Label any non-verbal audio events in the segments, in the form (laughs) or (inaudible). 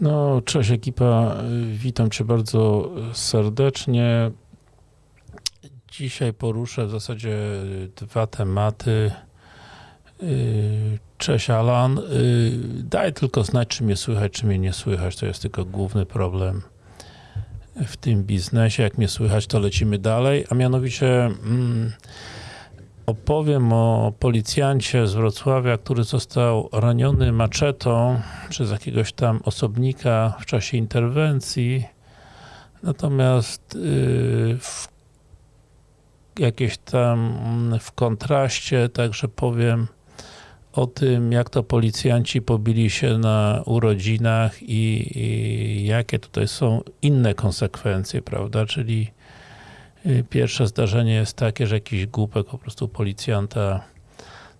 No, cześć ekipa, witam Cię bardzo serdecznie. Dzisiaj poruszę w zasadzie dwa tematy. Cześć Alan, daj tylko znać, czy mnie słychać, czy mnie nie słychać, to jest tylko główny problem w tym biznesie. Jak mnie słychać, to lecimy dalej, a mianowicie mm, opowiem o policjancie z Wrocławia, który został raniony maczetą przez jakiegoś tam osobnika w czasie interwencji. Natomiast yy, w jakieś tam w kontraście także powiem o tym, jak to policjanci pobili się na urodzinach i, i jakie tutaj są inne konsekwencje, prawda, czyli Pierwsze zdarzenie jest takie, że jakiś głupek po prostu policjanta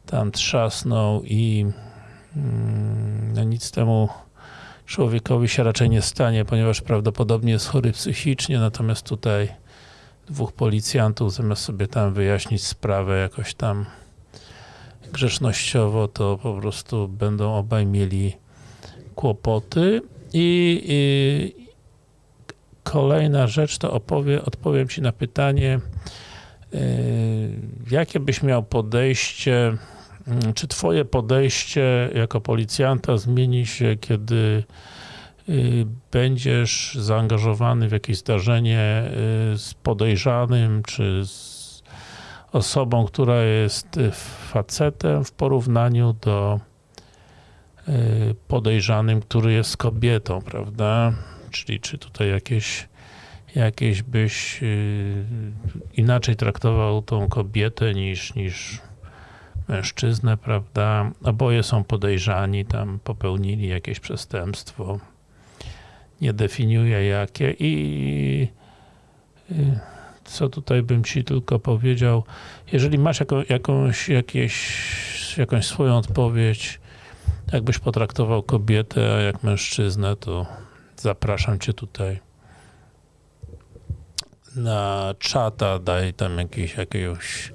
tam trzasnął i no nic temu człowiekowi się raczej nie stanie, ponieważ prawdopodobnie jest chory psychicznie, natomiast tutaj dwóch policjantów zamiast sobie tam wyjaśnić sprawę jakoś tam grzecznościowo, to po prostu będą obaj mieli kłopoty i, i Kolejna rzecz to opowie, odpowiem Ci na pytanie, yy, jakie byś miał podejście, mm, czy Twoje podejście jako policjanta zmieni się, kiedy yy, będziesz zaangażowany w jakieś zdarzenie yy, z podejrzanym, czy z osobą, która jest facetem w porównaniu do podejrzanym, który jest kobietą, prawda? Czyli czy tutaj jakieś, jakieś byś yy, inaczej traktował tą kobietę niż, niż mężczyznę, prawda? Oboje są podejrzani, tam popełnili jakieś przestępstwo. Nie definiuję jakie i yy, co tutaj bym ci tylko powiedział, jeżeli masz jaką, jakąś, jakieś, jakąś swoją odpowiedź, jakbyś potraktował kobietę, a jak mężczyznę, to zapraszam cię tutaj na czata, daj tam jakiś, jakiegoś,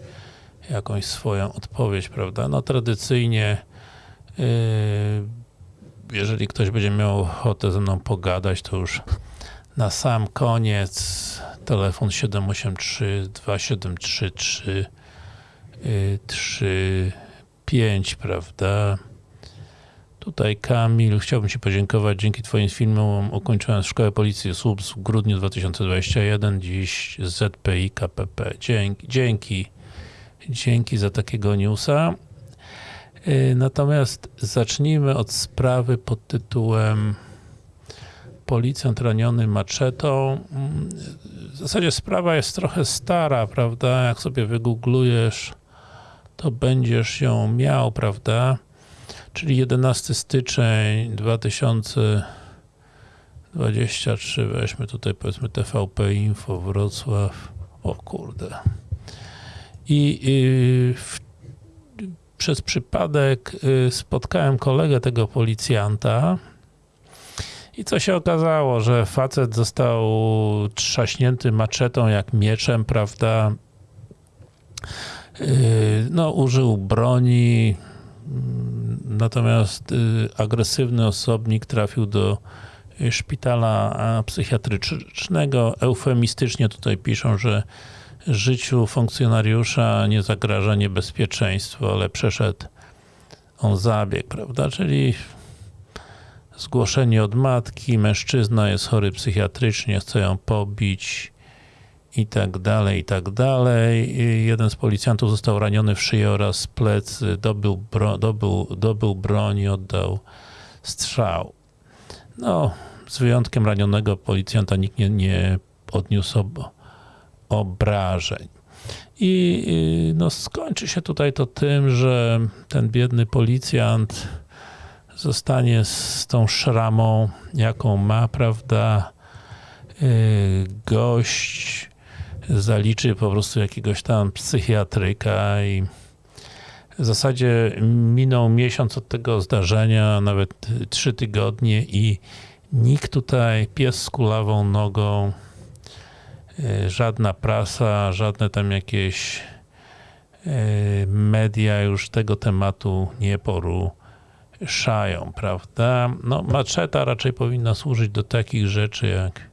jakąś swoją odpowiedź, prawda? No tradycyjnie yy, jeżeli ktoś będzie miał ochotę ze mną pogadać, to już na sam koniec telefon 783 2733 35, prawda? Tutaj Kamil, chciałbym Ci podziękować. Dzięki Twoim filmom ukończyłem Szkołę Policji Słup w grudniu 2021, dziś ZPI KPP. Dzięki, dzięki, dzięki za takiego newsa. Y, natomiast zacznijmy od sprawy pod tytułem Policjant raniony maczetą. W zasadzie sprawa jest trochę stara, prawda? Jak sobie wygooglujesz, to będziesz ją miał, prawda? Czyli 11 styczeń 2023, weźmy tutaj powiedzmy TVP Info Wrocław, o kurde. I, i w, przez przypadek y, spotkałem kolegę tego policjanta i co się okazało, że facet został trzaśnięty maczetą jak mieczem, prawda? Y, no, użył broni, Natomiast y, agresywny osobnik trafił do szpitala psychiatrycznego. Eufemistycznie tutaj piszą, że życiu funkcjonariusza nie zagraża niebezpieczeństwo, ale przeszedł on zabieg, prawda? Czyli zgłoszenie od matki, mężczyzna jest chory psychiatrycznie, chce ją pobić, i tak dalej, i tak dalej. Jeden z policjantów został raniony w szyję oraz plecy, dobył, bro, dobył, dobył broń i oddał strzał. No, z wyjątkiem ranionego policjanta nikt nie, nie odniósł ob, obrażeń. I no, skończy się tutaj to tym, że ten biedny policjant zostanie z tą szramą, jaką ma, prawda, y, gość zaliczy po prostu jakiegoś tam psychiatryka i w zasadzie minął miesiąc od tego zdarzenia, nawet trzy tygodnie i nikt tutaj, pies z kulawą nogą, e, żadna prasa, żadne tam jakieś e, media już tego tematu nie poruszają. szają, prawda? No, maczeta raczej powinna służyć do takich rzeczy jak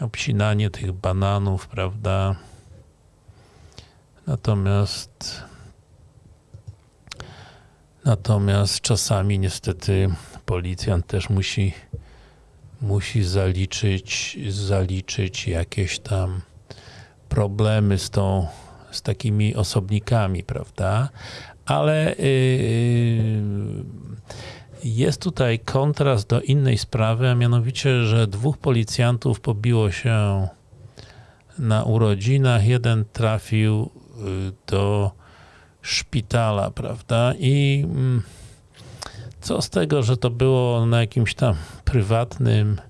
obcinanie tych bananów, prawda? Natomiast natomiast czasami niestety policjant też musi musi zaliczyć zaliczyć jakieś tam problemy z tą z takimi osobnikami, prawda? Ale yy, jest tutaj kontrast do innej sprawy, a mianowicie, że dwóch policjantów pobiło się na urodzinach. Jeden trafił y, do szpitala, prawda? I mm, co z tego, że to było na jakimś tam prywatnym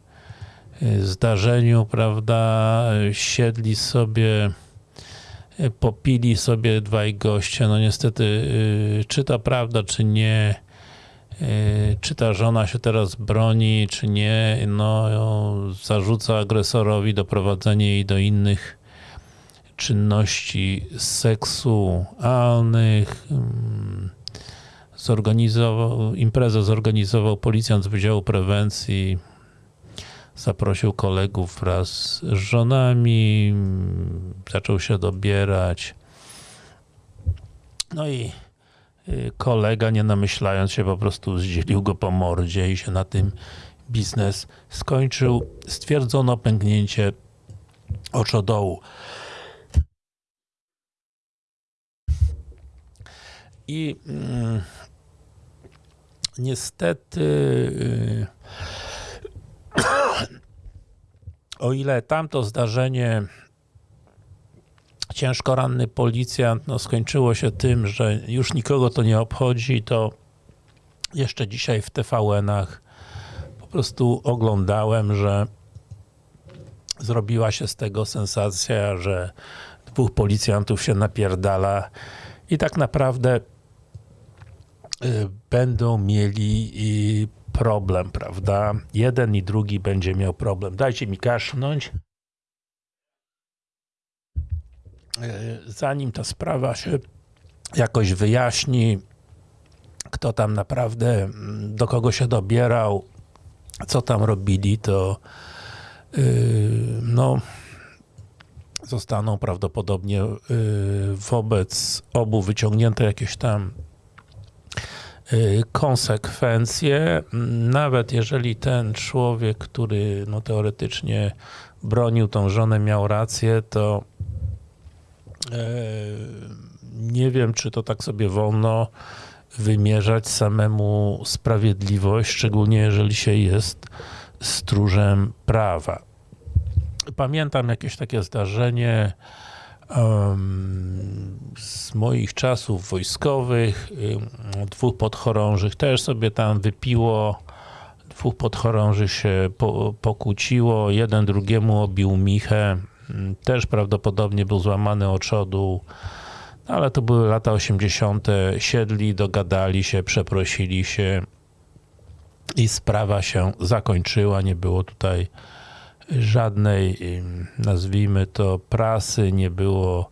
y, zdarzeniu, prawda? Siedli sobie, y, popili sobie dwaj goście. No niestety, czy to prawda, czy nie, czy ta żona się teraz broni, czy nie, no zarzuca agresorowi doprowadzenie jej do innych czynności seksualnych. Zorganizował, imprezę zorganizował policjant z Wydziału Prewencji. Zaprosił kolegów wraz z żonami. Zaczął się dobierać. No i y, kolega, nie namyślając się, po prostu zdzielił go po mordzie i się na tym biznes skończył. Stwierdzono pęknięcie oczodołu. I mm, niestety y, (coughs) o ile tamto zdarzenie ciężko ranny policjant no, skończyło się tym, że już nikogo to nie obchodzi, to jeszcze dzisiaj w TVN-ach po prostu oglądałem, że zrobiła się z tego sensacja, że dwóch policjantów się napierdala i tak naprawdę Y, będą mieli problem, prawda? Jeden i drugi będzie miał problem. Dajcie mi kasznąć. Y, zanim ta sprawa się jakoś wyjaśni, kto tam naprawdę, mm, do kogo się dobierał, co tam robili, to yy, no zostaną prawdopodobnie yy, wobec obu wyciągnięte jakieś tam Y, konsekwencje, nawet jeżeli ten człowiek, który no, teoretycznie bronił tą żonę, miał rację, to e, nie wiem, czy to tak sobie wolno wymierzać samemu sprawiedliwość, szczególnie jeżeli się jest stróżem prawa. Pamiętam jakieś takie zdarzenie, z moich czasów wojskowych. Dwóch podchorążych też sobie tam wypiło. Dwóch podchorążych się po, pokłóciło. Jeden drugiemu obił michę. Też prawdopodobnie był złamany oczodu. Ale to były lata 80. Siedli, dogadali się, przeprosili się i sprawa się zakończyła. Nie było tutaj żadnej, nazwijmy to, prasy, nie było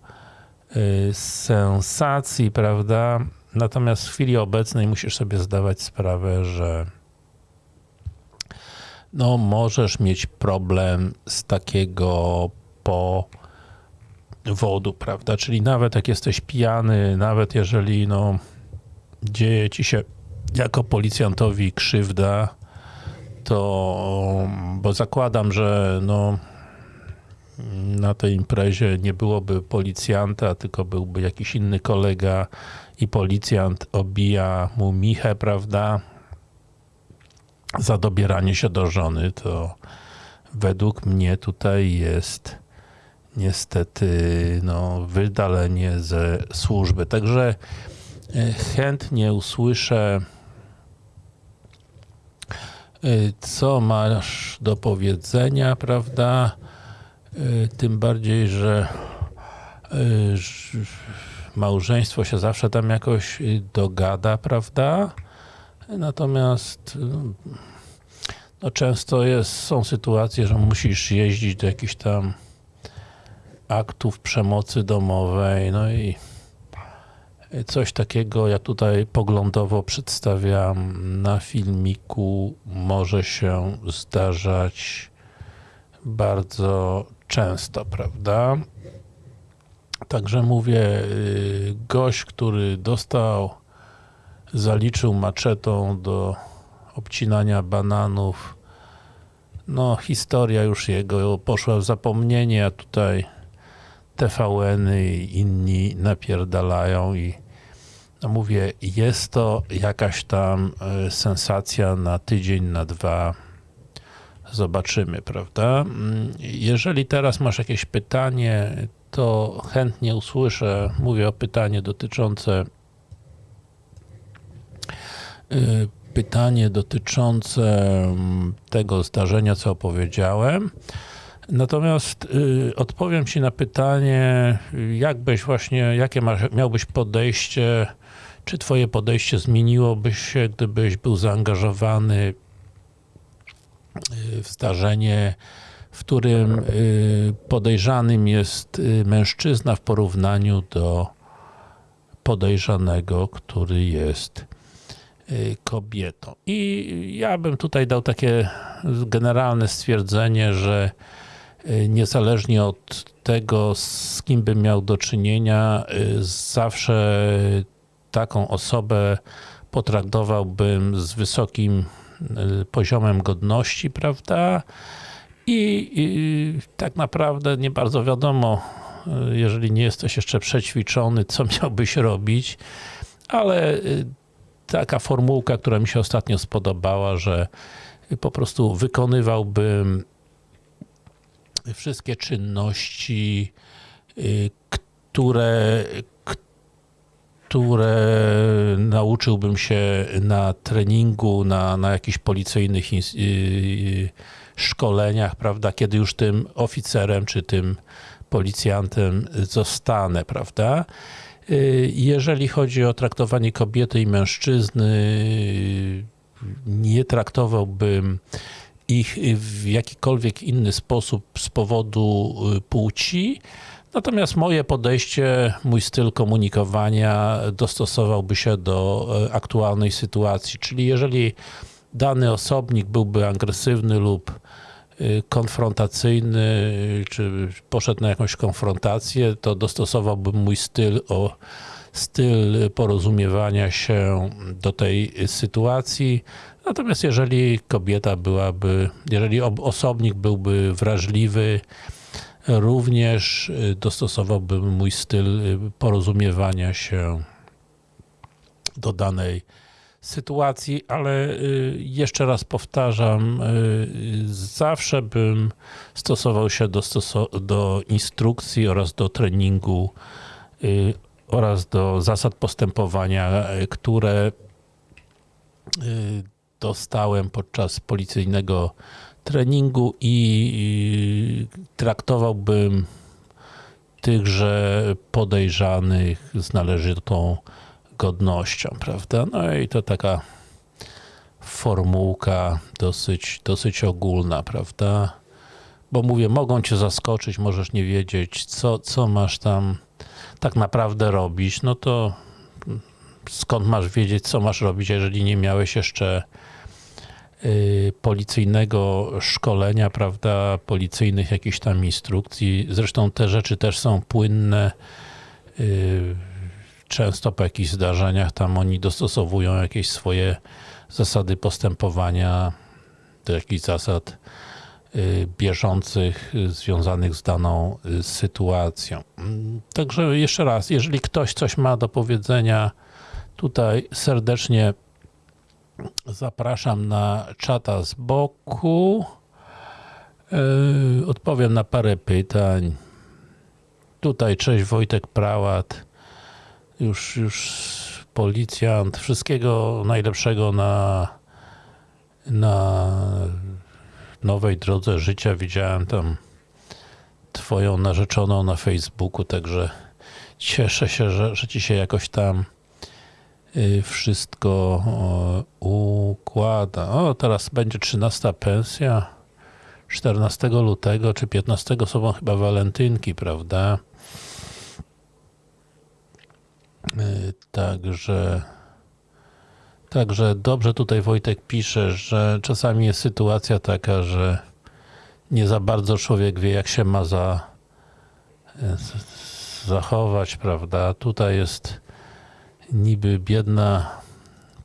y, sensacji, prawda? Natomiast w chwili obecnej musisz sobie zdawać sprawę, że no możesz mieć problem z takiego powodu, prawda? Czyli nawet jak jesteś pijany, nawet jeżeli no dzieje ci się jako policjantowi krzywda, to, bo zakładam, że no, na tej imprezie nie byłoby policjanta, tylko byłby jakiś inny kolega i policjant obija mu michę, prawda, za dobieranie się do żony, to według mnie tutaj jest niestety no, wydalenie ze służby. Także e, chętnie usłyszę Y, co masz do powiedzenia, prawda? Y, tym bardziej, że małżeństwo się zawsze tam jakoś dogada, prawda? Natomiast no często jest, są sytuacje, że musisz jeździć do jakichś tam aktów przemocy domowej, no i Coś takiego, ja tutaj poglądowo przedstawiam. Na filmiku, może się zdarzać bardzo często, prawda? Także mówię, y, gość, który dostał, zaliczył maczetą do obcinania bananów, no historia już jego poszła w zapomnienie, a tutaj TVN-y i inni napierdalają i no mówię, jest to jakaś tam y, sensacja na tydzień, na dwa, zobaczymy, prawda? Mm, Jeżeli teraz masz jakieś pytanie, to chętnie usłyszę. Mówię o pytanie dotyczące y, pytanie dotyczące mm, tego zdarzenia, co opowiedziałem. Natomiast y, odpowiem Ci na pytanie, jak byś właśnie, jakie masz, miałbyś podejście, czy Twoje podejście zmieniłoby się, gdybyś był zaangażowany y, w zdarzenie, w którym y, podejrzanym jest y, mężczyzna w porównaniu do podejrzanego, który jest y, kobietą. I ja bym tutaj dał takie generalne stwierdzenie, że niezależnie od tego, z kim bym miał do czynienia, y, zawsze taką osobę potraktowałbym z wysokim y, poziomem godności, prawda? I, i tak naprawdę nie bardzo wiadomo, y, jeżeli nie jesteś jeszcze przećwiczony, co (laughs) miałbyś robić, ale y, taka formułka, która mi się ostatnio spodobała, że po prostu wykonywałbym wszystkie czynności, y, które, które nauczyłbym się na treningu, na, na jakichś policyjnych yy, szkoleniach, prawda, kiedy już tym oficerem czy tym policjantem zostanę, prawda. Yy, Jeżeli chodzi o traktowanie kobiety i mężczyzny, nie traktowałbym ich w jakikolwiek inny sposób z powodu y, płci. Natomiast moje podejście, mój styl komunikowania dostosowałby się do e, aktualnej sytuacji. Czyli jeżeli dany osobnik byłby agresywny lub y, konfrontacyjny, y, czy poszedł na jakąś konfrontację, to dostosowałbym mój styl o styl porozumiewania się do tej sytuacji. Natomiast jeżeli kobieta byłaby, jeżeli ob- osobnik byłby wrażliwy, również y, dostosowałbym mój styl y, porozumiewania się do danej sytuacji, ale y, jeszcze raz powtarzam, zawsze bym stosował się do, do instrukcji oraz do treningu oraz do zasad postępowania, które dostałem podczas policyjnego treningu i traktowałbym tychże podejrzanych z należytą godnością, prawda? No i to taka formułka dosyć, dosyć ogólna, prawda? Bo mówię, mogą cię zaskoczyć, możesz nie wiedzieć, co, co masz tam tak naprawdę robić, no to skąd masz wiedzieć, co masz robić, jeżeli nie miałeś jeszcze policyjnego szkolenia, prawda, policyjnych jakichś tam instrukcji. Zresztą te rzeczy też są płynne. y, Często po jakichś zdarzeniach tam oni dostosowują jakieś swoje zasady postępowania do jakichś zasad y, bieżących, y, związanych z daną y, sytuacją. Także jeszcze raz, jeżeli ktoś coś ma do powiedzenia, tutaj serdecznie zapraszam na czata z boku. Yy, Odpowiem na parę pytań. Tutaj cześć Wojtek Prałat. Już, już policjant. Wszystkiego najlepszego na, na nowej drodze życia. Widziałem tam twoją narzeczoną na Facebooku, także cieszę się, że, że ci się jakoś tam wszystko o, układa. O, teraz będzie 13 pensja. 14 lutego czy 15 są chyba walentynki, prawda? Y, Także, także dobrze tutaj Wojtek pisze, że czasami jest sytuacja taka, że nie za bardzo człowiek wie, jak się ma za, y, zachować, prawda? Tutaj jest niby biedna,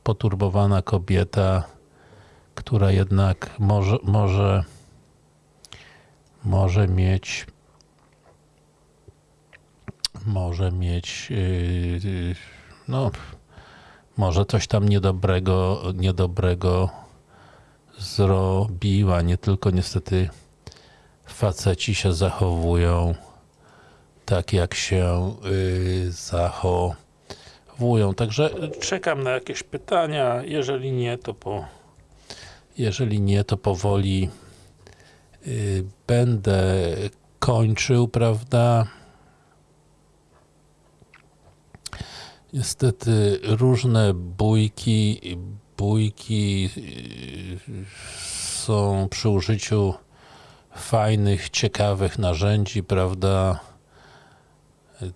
poturbowana kobieta, która jednak może, może, może mieć może mieć yy, no może coś tam niedobrego niedobrego zrobiła, nie tylko niestety faceci się zachowują tak jak się yy, Także czekam na jakieś pytania, jeżeli nie to po jeżeli nie to powoli yy, będę kończył, prawda? Niestety różne bójki, bójki yy, są przy użyciu fajnych, ciekawych narzędzi, prawda?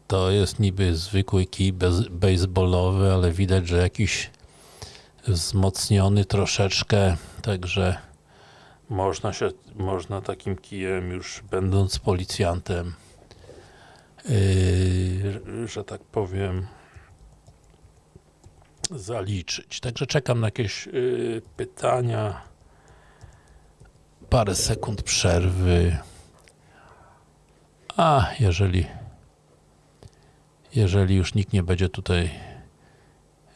To jest niby zwykły kij baseballowy, ale widać, że jakiś wzmocniony troszeczkę, także można się, można takim kijem już będąc policjantem, yy, że tak powiem, zaliczyć. Także czekam na jakieś yy, pytania. Parę sekund przerwy. A jeżeli jeżeli już nikt nie będzie tutaj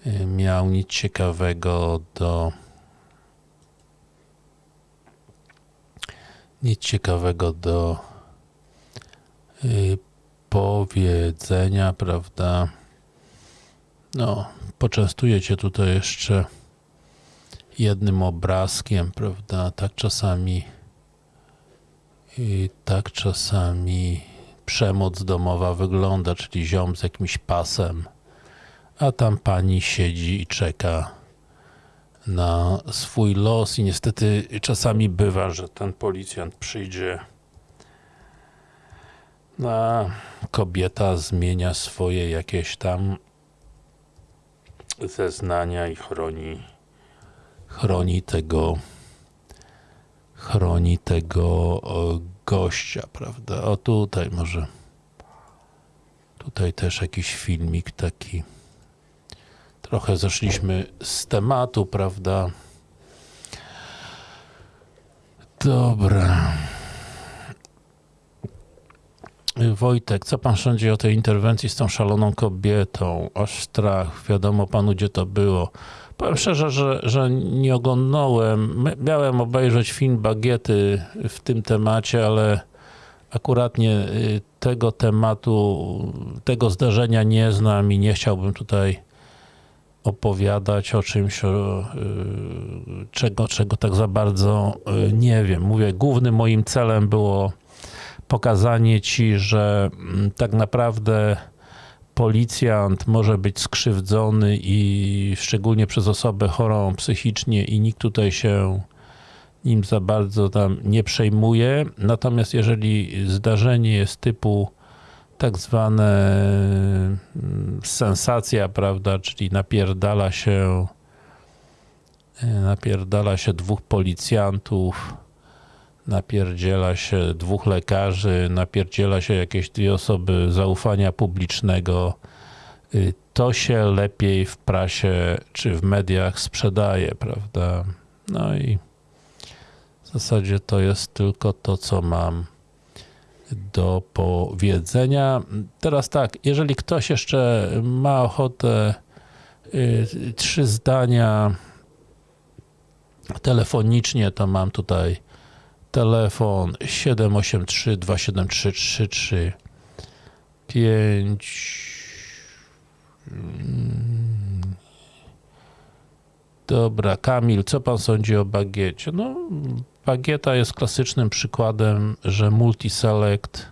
yy, miał nic ciekawego do nic ciekawego do yy, powiedzenia, prawda? No, poczęstuję Cię tutaj jeszcze jednym obrazkiem, prawda? Tak czasami i tak czasami przemoc domowa wygląda, czyli ziom z jakimś pasem, a tam pani siedzi i czeka na swój los. I niestety czasami bywa, że ten policjant przyjdzie a kobieta zmienia swoje jakieś tam zeznania i chroni chroni tego chroni tego o, gościa, prawda? O tutaj może tutaj też jakiś filmik taki trochę zeszliśmy z tematu, prawda? Dobra. Wojtek, co pan sądzi o tej interwencji z tą szaloną kobietą? Aż strach, wiadomo panu gdzie to było. Powiem szczerze, że, że nie oglądałem. Miałem obejrzeć film Bagiety w tym temacie, ale akurat nie y, tego tematu, tego zdarzenia nie znam i nie chciałbym tutaj opowiadać o czymś, o, y, czego, czego tak za bardzo y, nie wiem. Mówię, głównym moim celem było pokazanie ci, że mm, tak naprawdę policjant może być skrzywdzony i szczególnie przez osobę chorą psychicznie i nikt tutaj się nim za bardzo tam nie przejmuje. Natomiast jeżeli zdarzenie jest typu tak zwane mm, sensacja, prawda, czyli napierdala się e, napierdala się dwóch policjantów napierdziela się dwóch lekarzy, napierdziela się jakieś dwie osoby zaufania publicznego, y, to się lepiej w prasie czy w mediach sprzedaje, prawda? No i w zasadzie to jest tylko to, co mam do powiedzenia. Teraz tak, jeżeli ktoś jeszcze ma ochotę y, trzy zdania telefonicznie, to mam tutaj telefon 783 273 33 5 Mm. Dobra, Kamil, co pan sądzi o bagiecie? No, bagieta jest klasycznym przykładem, że multiselect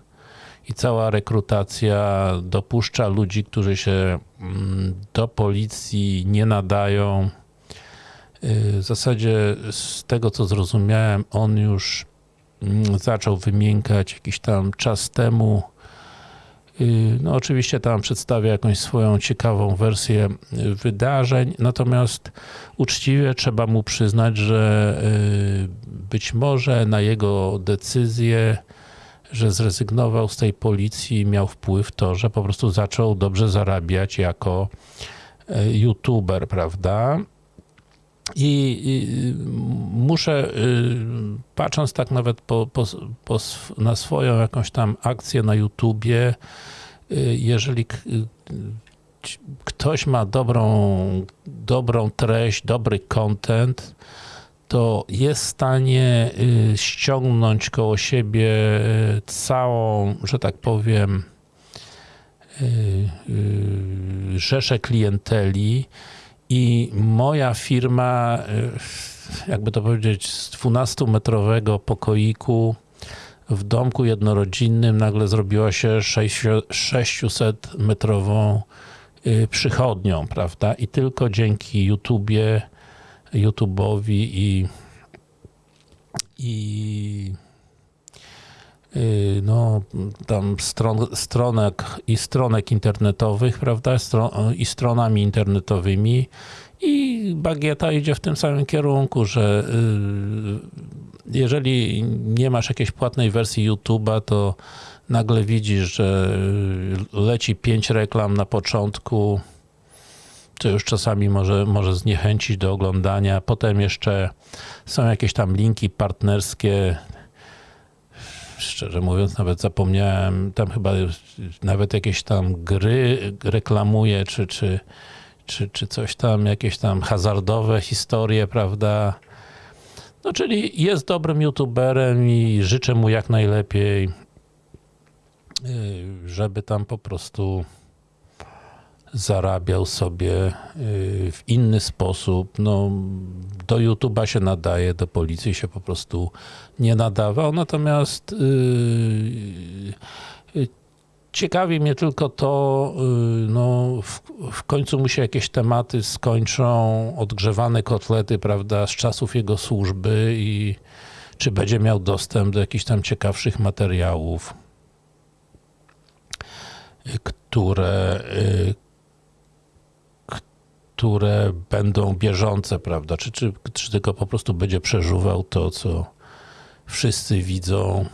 i cała rekrutacja dopuszcza ludzi, którzy się mm, do policji nie nadają. Y, W zasadzie z tego co zrozumiałem, on już zaczął wymiękać jakiś tam czas temu. Y, No, oczywiście tam przedstawia jakąś swoją ciekawą wersję y, wydarzeń, natomiast uczciwie trzeba mu przyznać, że y, być może na jego decyzję, że zrezygnował z tej policji, miał wpływ to, że po prostu zaczął dobrze zarabiać jako youtuber, prawda? I, i muszę, y, patrząc tak nawet po, po, po, na swoją jakąś tam akcję na YouTubie, y, jeżeli y, ktoś ma dobrą, dobrą treść, dobry content, to jest w stanie ściągnąć koło siebie całą, że tak powiem, rzeszę klienteli i moja firma, y, jakby to powiedzieć, z 12-metrowego pokoiku w domku jednorodzinnym nagle zrobiła się 600-metrową y, przychodnią, prawda? I tylko dzięki YouTubie, YouTube'owi i, i no, tam stron, stronek i stronek internetowych, prawda, Stro, i stronami internetowymi i bagieta idzie w tym samym kierunku, że y, jeżeli nie masz jakiejś płatnej wersji YouTube'a, to nagle widzisz, że y, leci pięć reklam na początku, co już czasami może, może zniechęcić do oglądania. Potem jeszcze są jakieś tam linki partnerskie. Szczerze mówiąc, nawet zapomniałem, tam chyba nawet jakieś tam gry reklamuje, czy, czy, czy, czy coś tam, jakieś tam hazardowe historie, prawda? No, czyli jest dobrym youtuberem i życzę mu jak najlepiej, yy, żeby tam po prostu zarabiał sobie yy, w inny sposób. No, do YouTube'a się nadaje, do policji się po prostu nie nadawał. Natomiast yy, yy, ciekawi mnie tylko to, no, w, w końcu mu się jakieś tematy skończą, odgrzewane kotlety, prawda, z czasów jego służby i czy będzie miał dostęp do jakichś tam ciekawszych materiałów, które, które będą bieżące, prawda? Czy, czy, czy tylko po prostu będzie przeżuwał to, co wszyscy widzą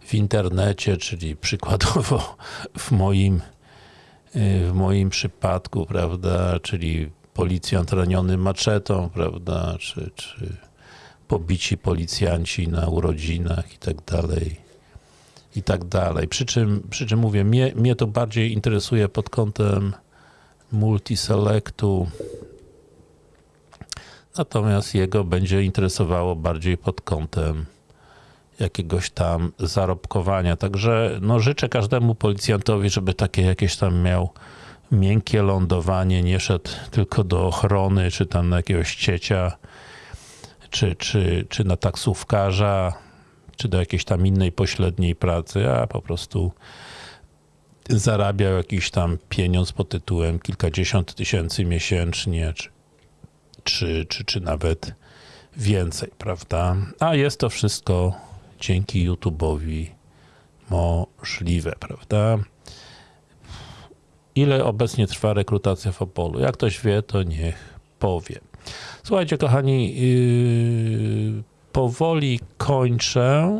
w internecie, czyli przykładowo (laughs) w moim, y, w moim przypadku, prawda? Czyli policjant raniony maczetą, prawda? Czy, czy pobici policjanci na urodzinach i tak dalej. I tak dalej. Przy czym, przy czym mówię, mnie, mnie to bardziej interesuje pod kątem multiselectu. Natomiast jego będzie interesowało bardziej pod kątem jakiegoś tam zarobkowania. Także no, życzę każdemu policjantowi, żeby takie jakieś tam miał miękkie lądowanie, nie szedł tylko do ochrony, czy tam na jakiegoś ciecia, czy, czy, czy na taksówkarza, czy do jakiejś tam innej pośredniej pracy, a po prostu zarabiał jakiś tam pieniądz pod tytułem kilkadziesiąt tysięcy miesięcznie, czy, czy, czy, czy nawet więcej, prawda? A jest to wszystko dzięki YouTube'owi możliwe, prawda? Ile obecnie trwa rekrutacja w Opolu? Jak ktoś wie, to niech powie. Słuchajcie, kochani, yy, powoli kończę.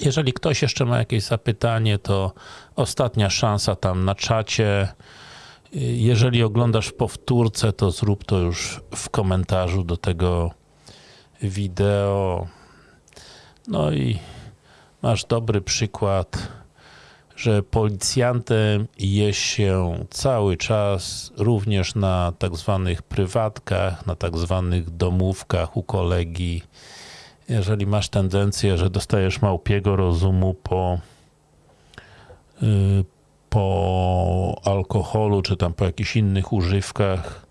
Jeżeli ktoś jeszcze ma jakieś zapytanie, to ostatnia szansa tam na czacie. Jeżeli oglądasz w powtórce, to zrób to już w komentarzu do tego wideo. No i masz dobry przykład, że policjantem jest się cały czas, również na tak zwanych prywatkach, na tak zwanych domówkach u kolegi. Jeżeli masz tendencję, że dostajesz małpiego rozumu po, yy, po alkoholu, czy tam po jakichś innych używkach,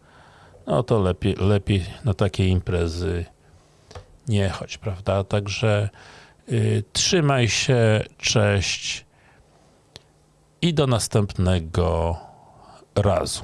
no to lepiej, lepiej na takie imprezy nie chodź, prawda? Także yy, trzymaj się, cześć i do następnego razu.